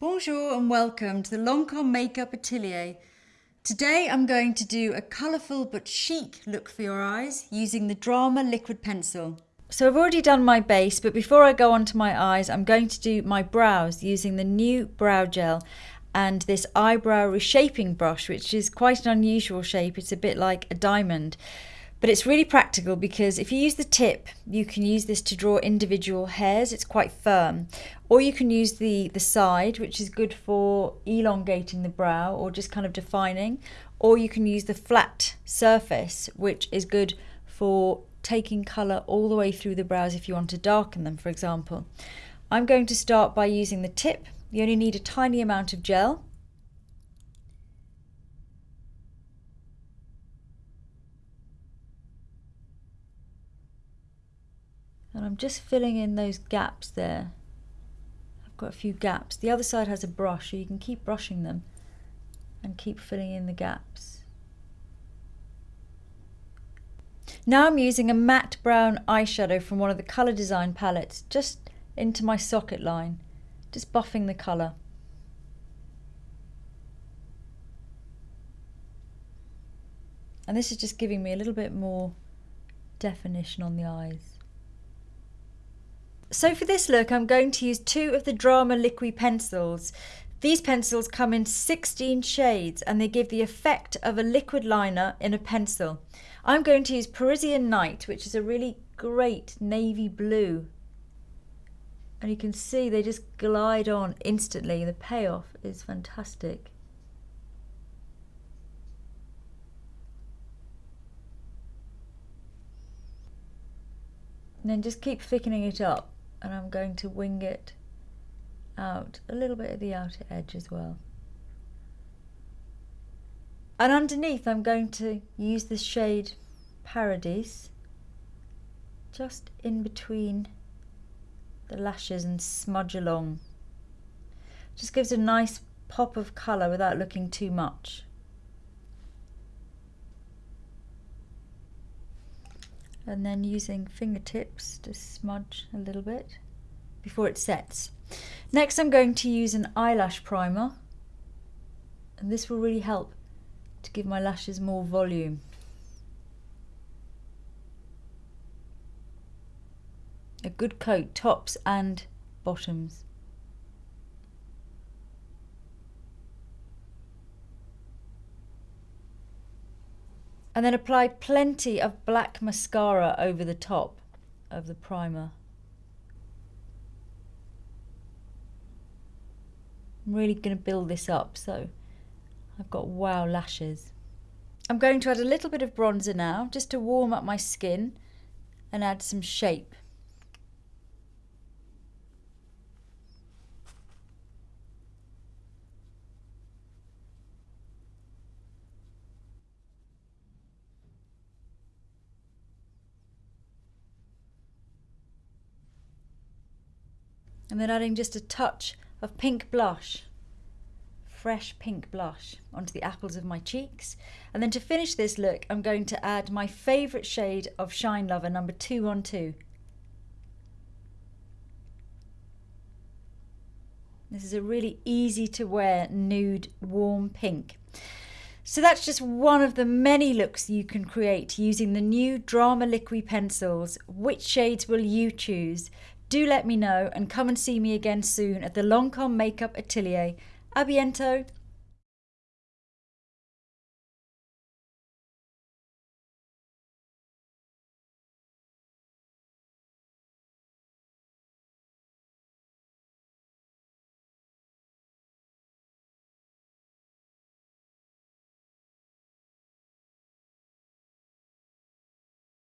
Bonjour and welcome to the Lancome Makeup Atelier. Today I'm going to do a colourful but chic look for your eyes using the Drama liquid pencil. So I've already done my base but before I go on to my eyes I'm going to do my brows using the new brow gel and this eyebrow reshaping brush which is quite an unusual shape. It's a bit like a diamond. But it's really practical because if you use the tip, you can use this to draw individual hairs. It's quite firm. Or you can use the, the side, which is good for elongating the brow or just kind of defining. Or you can use the flat surface, which is good for taking colour all the way through the brows if you want to darken them, for example. I'm going to start by using the tip. You only need a tiny amount of gel and I'm just filling in those gaps there. I've got a few gaps. The other side has a brush, so you can keep brushing them and keep filling in the gaps. Now I'm using a matte brown eyeshadow from one of the colour design palettes just into my socket line, just buffing the colour. And this is just giving me a little bit more definition on the eyes. So for this look, I'm going to use two of the Drama Liqui pencils. These pencils come in 16 shades and they give the effect of a liquid liner in a pencil. I'm going to use Parisian Night, which is a really great navy blue. And you can see they just glide on instantly. The payoff is fantastic. And then just keep thickening it up and I'm going to wing it out a little bit at the outer edge as well. And underneath I'm going to use the shade Paradise just in between the lashes and smudge along. Just gives a nice pop of colour without looking too much. And then using fingertips to smudge a little bit before it sets. Next I'm going to use an eyelash primer and this will really help to give my lashes more volume. A good coat, tops and bottoms. And then apply plenty of black mascara over the top of the primer. I'm really going to build this up so I've got wow lashes. I'm going to add a little bit of bronzer now just to warm up my skin and add some shape. And then adding just a touch of pink blush fresh pink blush onto the apples of my cheeks and then to finish this look I'm going to add my favourite shade of Shine Lover number 212 this is a really easy to wear nude warm pink so that's just one of the many looks you can create using the new Drama Liquid pencils. Which shades will you choose? Do let me know and come and see me again soon at the Lancome Makeup Atelier. A biento!